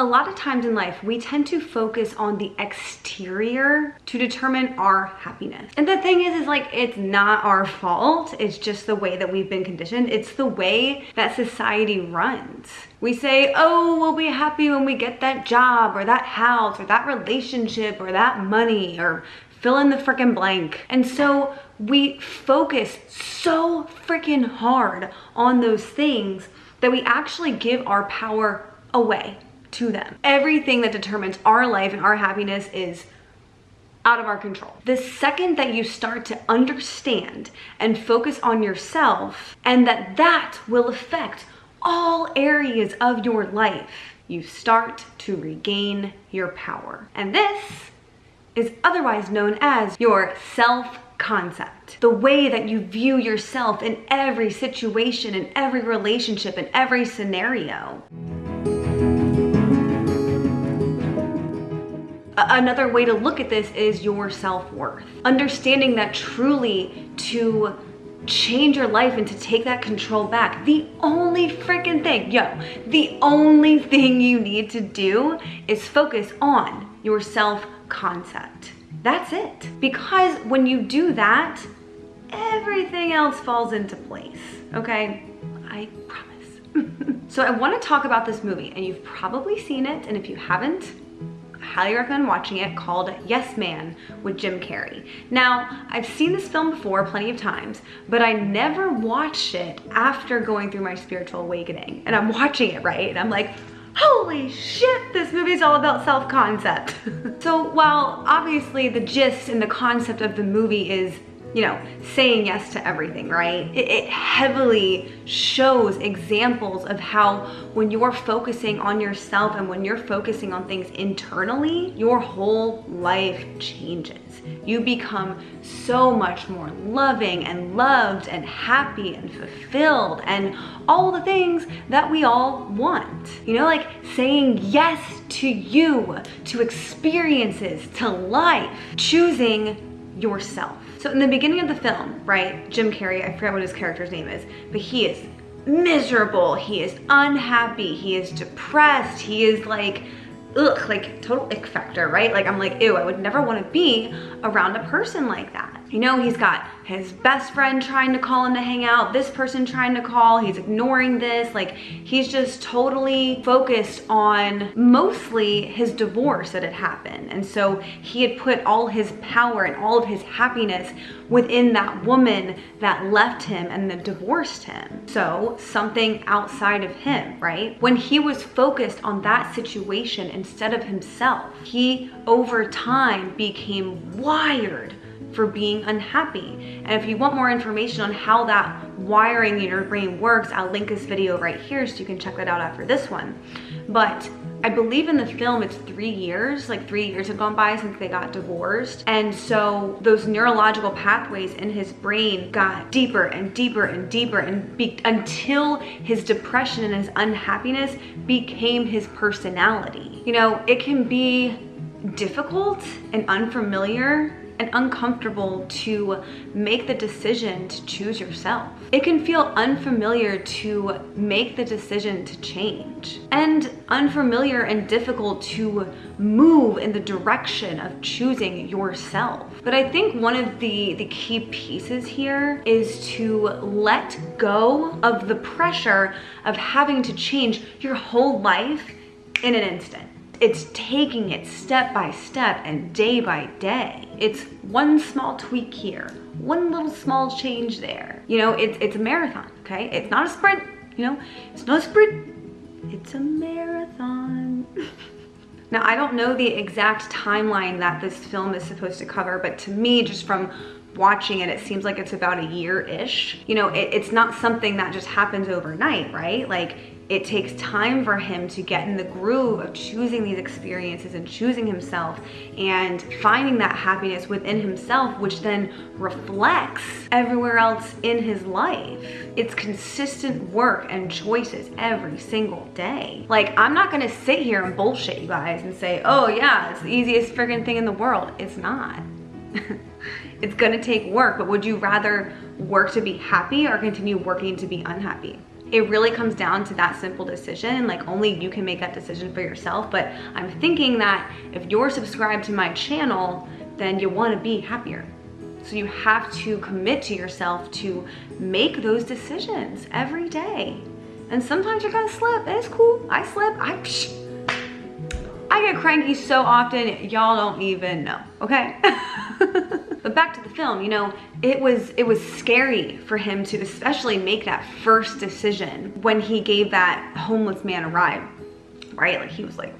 A lot of times in life, we tend to focus on the exterior to determine our happiness. And the thing is, is like, it's not our fault. It's just the way that we've been conditioned. It's the way that society runs. We say, oh, we'll be happy when we get that job or that house or that relationship or that money or fill in the freaking blank. And so we focus so freaking hard on those things that we actually give our power away to them. Everything that determines our life and our happiness is out of our control. The second that you start to understand and focus on yourself and that that will affect all areas of your life, you start to regain your power. And this is otherwise known as your self concept. The way that you view yourself in every situation, in every relationship, in every scenario. Another way to look at this is your self-worth. Understanding that truly to change your life and to take that control back. The only freaking thing, yo, the only thing you need to do is focus on your self-concept. That's it. Because when you do that, everything else falls into place, okay? I promise. so I wanna talk about this movie and you've probably seen it and if you haven't, highly recommend watching it called Yes Man with Jim Carrey. Now, I've seen this film before plenty of times, but I never watched it after going through my spiritual awakening. And I'm watching it, right? And I'm like, holy shit, this movie's all about self-concept. so while obviously the gist and the concept of the movie is you know, saying yes to everything, right? It, it, heavily shows examples of how when you're focusing on yourself and when you're focusing on things internally, your whole life changes. You become so much more loving and loved and happy and fulfilled and all the things that we all want. You know, like saying yes to you, to experiences, to life, choosing yourself. So in the beginning of the film, right, Jim Carrey, I forget what his character's name is, but he is miserable, he is unhappy, he is depressed, he is like, ugh, like total ick factor, right? Like I'm like, ew, I would never wanna be around a person like that. You know, he's got his best friend trying to call him to hang out, this person trying to call, he's ignoring this. Like, he's just totally focused on mostly his divorce that had happened. And so he had put all his power and all of his happiness within that woman that left him and that divorced him. So something outside of him, right? When he was focused on that situation instead of himself, he over time became wired for being unhappy. And if you want more information on how that wiring in your brain works, I'll link this video right here so you can check that out after this one. But I believe in the film it's three years, like three years had gone by since they got divorced. And so those neurological pathways in his brain got deeper and deeper and deeper and be until his depression and his unhappiness became his personality. You know, it can be difficult and unfamiliar and uncomfortable to make the decision to choose yourself. It can feel unfamiliar to make the decision to change and unfamiliar and difficult to move in the direction of choosing yourself. But I think one of the, the key pieces here is to let go of the pressure of having to change your whole life in an instant it's taking it step by step and day by day. It's one small tweak here, one little small change there. You know, it's, it's a marathon, okay? It's not a sprint, you know? It's not a sprint, it's a marathon. now, I don't know the exact timeline that this film is supposed to cover, but to me, just from watching it, it seems like it's about a year-ish. You know, it, it's not something that just happens overnight, right? Like, it takes time for him to get in the groove of choosing these experiences and choosing himself and finding that happiness within himself, which then reflects everywhere else in his life. It's consistent work and choices every single day. Like, I'm not gonna sit here and bullshit you guys and say, oh yeah, it's the easiest friggin' thing in the world. It's not. it's gonna take work, but would you rather work to be happy or continue working to be unhappy? It really comes down to that simple decision. Like only you can make that decision for yourself. But I'm thinking that if you're subscribed to my channel, then you wanna be happier. So you have to commit to yourself to make those decisions every day. And sometimes you're gonna slip, it's cool. I slip, I, psh, I get cranky so often, y'all don't even know, okay? but back to the film, you know, it was it was scary for him to especially make that first decision when he gave that homeless man a ride, right? Like he was like,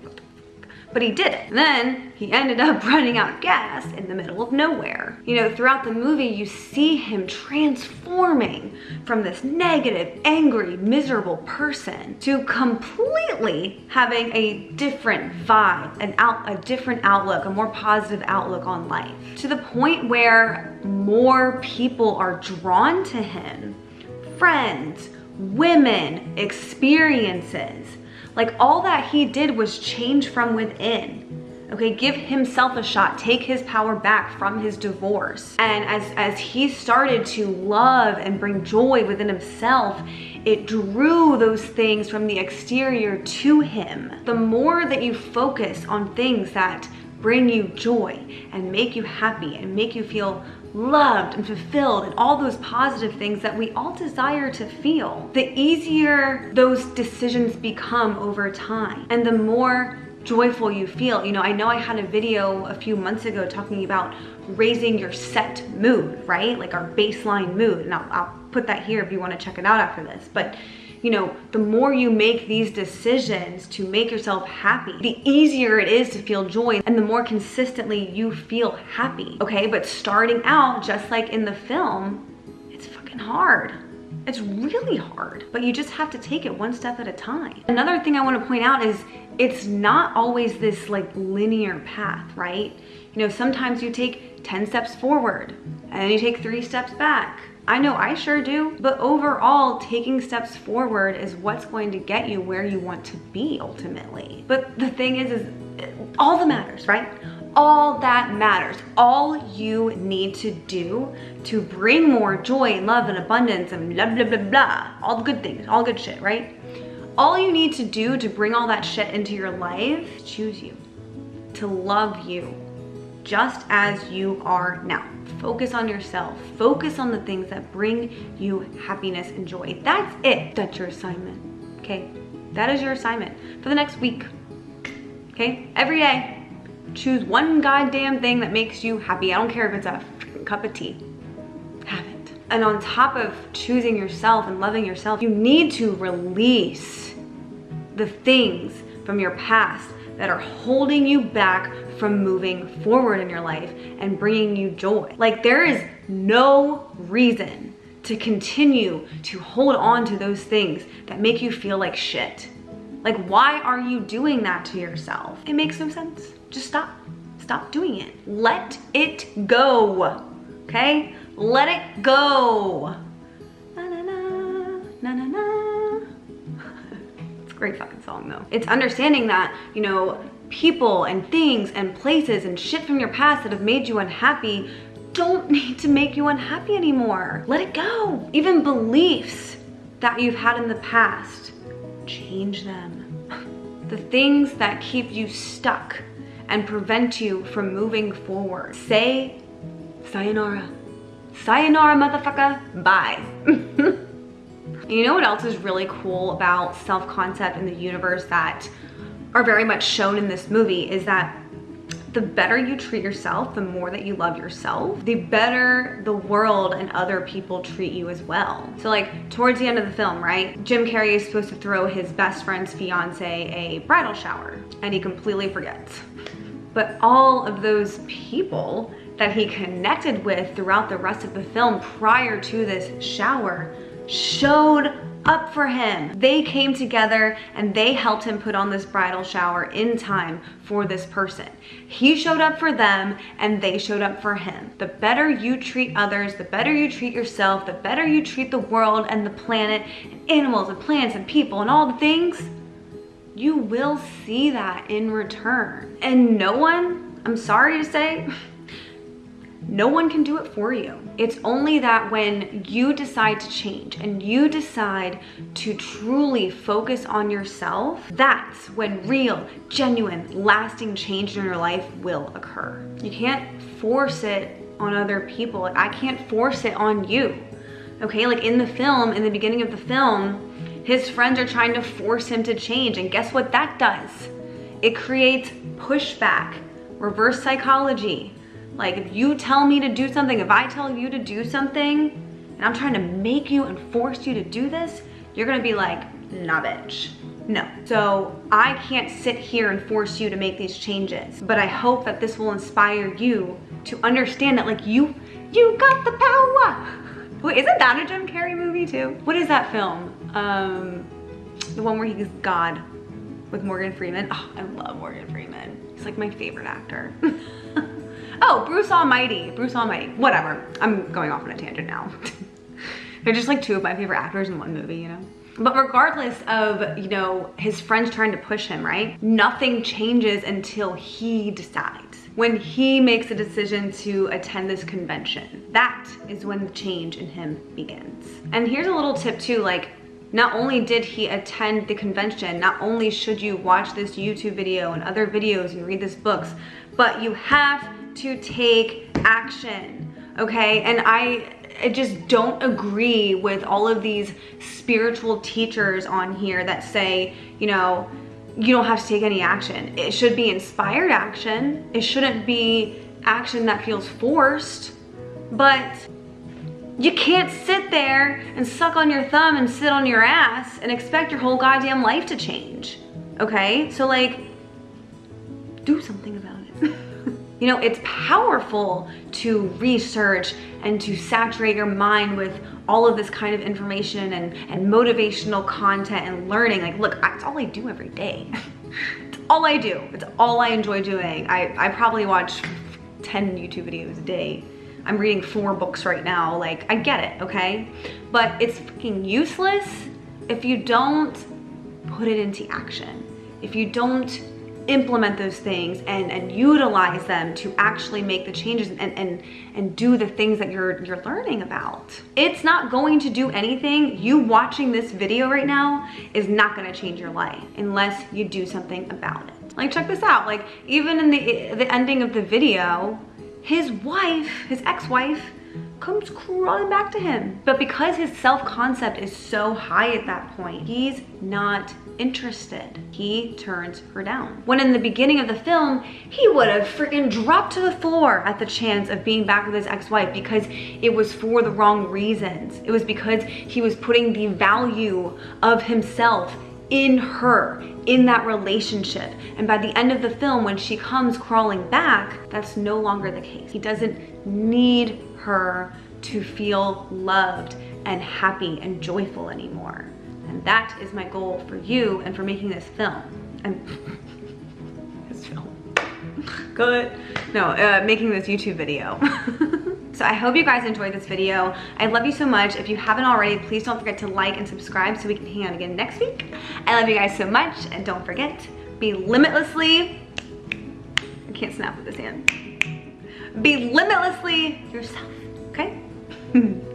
but he did it. Then he ended up running out of gas in the middle of nowhere. You know, throughout the movie, you see him transforming from this negative, angry, miserable person to completely having a different vibe, an out, a different outlook, a more positive outlook on life. To the point where more people are drawn to him. Friends, women, experiences. Like all that he did was change from within. Okay, give himself a shot, take his power back from his divorce. And as, as he started to love and bring joy within himself, it drew those things from the exterior to him. The more that you focus on things that bring you joy and make you happy and make you feel loved and fulfilled and all those positive things that we all desire to feel, the easier those decisions become over time and the more joyful you feel. You know, I know I had a video a few months ago talking about raising your set mood, right? Like our baseline mood. And I'll, I'll put that here if you want to check it out after this. But you know, the more you make these decisions to make yourself happy, the easier it is to feel joy and the more consistently you feel happy, okay? But starting out, just like in the film, it's fucking hard. It's really hard, but you just have to take it one step at a time. Another thing I wanna point out is it's not always this like linear path, right? You know, sometimes you take 10 steps forward and then you take three steps back I know I sure do, but overall, taking steps forward is what's going to get you where you want to be ultimately. But the thing is, is all that matters, right? All that matters. All you need to do to bring more joy and love and abundance and blah, blah, blah, blah, all the good things, all good shit, right? All you need to do to bring all that shit into your life, choose you, to love you, just as you are now. Focus on yourself. Focus on the things that bring you happiness and joy. That's it. That's your assignment, okay? That is your assignment for the next week, okay? Every day, choose one goddamn thing that makes you happy. I don't care if it's a cup of tea. Have it. And on top of choosing yourself and loving yourself, you need to release the things from your past that are holding you back from moving forward in your life and bringing you joy. Like there is no reason to continue to hold on to those things that make you feel like shit. Like why are you doing that to yourself? It makes no sense. Just stop. Stop doing it. Let it go. Okay? Let it go. Great fucking song though. It's understanding that, you know, people and things and places and shit from your past that have made you unhappy don't need to make you unhappy anymore. Let it go. Even beliefs that you've had in the past, change them. The things that keep you stuck and prevent you from moving forward. Say sayonara. Sayonara, motherfucker. Bye. you know what else is really cool about self-concept in the universe that are very much shown in this movie is that the better you treat yourself, the more that you love yourself, the better the world and other people treat you as well. So like towards the end of the film, right? Jim Carrey is supposed to throw his best friend's fiance a bridal shower and he completely forgets. But all of those people that he connected with throughout the rest of the film prior to this shower showed up for him. They came together and they helped him put on this bridal shower in time for this person. He showed up for them and they showed up for him. The better you treat others, the better you treat yourself, the better you treat the world and the planet and animals and plants and people and all the things, you will see that in return. And no one, I'm sorry to say, No one can do it for you. It's only that when you decide to change and you decide to truly focus on yourself, that's when real, genuine, lasting change in your life will occur. You can't force it on other people. I can't force it on you. Okay, like in the film, in the beginning of the film, his friends are trying to force him to change. And guess what that does? It creates pushback, reverse psychology. Like if you tell me to do something, if I tell you to do something, and I'm trying to make you and force you to do this, you're gonna be like, nah bitch, no. So I can't sit here and force you to make these changes, but I hope that this will inspire you to understand that like you, you got the power. Wait, isn't that a Jim Carrey movie too? What is that film? Um, the one where he's God with Morgan Freeman. Oh, I love Morgan Freeman. He's like my favorite actor. Oh, Bruce Almighty, Bruce Almighty, whatever. I'm going off on a tangent now. They're just like two of my favorite actors in one movie, you know? But regardless of, you know, his friends trying to push him, right? Nothing changes until he decides. When he makes a decision to attend this convention, that is when the change in him begins. And here's a little tip too, like, not only did he attend the convention, not only should you watch this YouTube video and other videos and read this books, but you have to take action, okay? And I, I just don't agree with all of these spiritual teachers on here that say, you know, you don't have to take any action. It should be inspired action. It shouldn't be action that feels forced, but you can't sit there and suck on your thumb and sit on your ass and expect your whole goddamn life to change. Okay? So like, do something about it. You know, it's powerful to research and to saturate your mind with all of this kind of information and, and motivational content and learning. Like, look, that's all I do every day. it's all I do. It's all I enjoy doing. I, I probably watch 10 YouTube videos a day. I'm reading four books right now. Like, I get it, okay? But it's fucking useless if you don't put it into action. If you don't implement those things and, and utilize them to actually make the changes and, and, and do the things that you're, you're learning about. It's not going to do anything. You watching this video right now is not gonna change your life unless you do something about it. Like check this out, like even in the, the ending of the video, his wife, his ex-wife, comes crawling back to him. But because his self-concept is so high at that point, he's not interested. He turns her down. When in the beginning of the film, he would have freaking dropped to the floor at the chance of being back with his ex-wife because it was for the wrong reasons. It was because he was putting the value of himself in her, in that relationship. And by the end of the film, when she comes crawling back, that's no longer the case. He doesn't need her to feel loved and happy and joyful anymore. And that is my goal for you and for making this film. And this film. Good. No, uh, making this YouTube video. So I hope you guys enjoyed this video. I love you so much. If you haven't already, please don't forget to like and subscribe so we can hang out again next week. I love you guys so much. And don't forget, be limitlessly, I can't snap with this hand. Be limitlessly yourself, Hmm.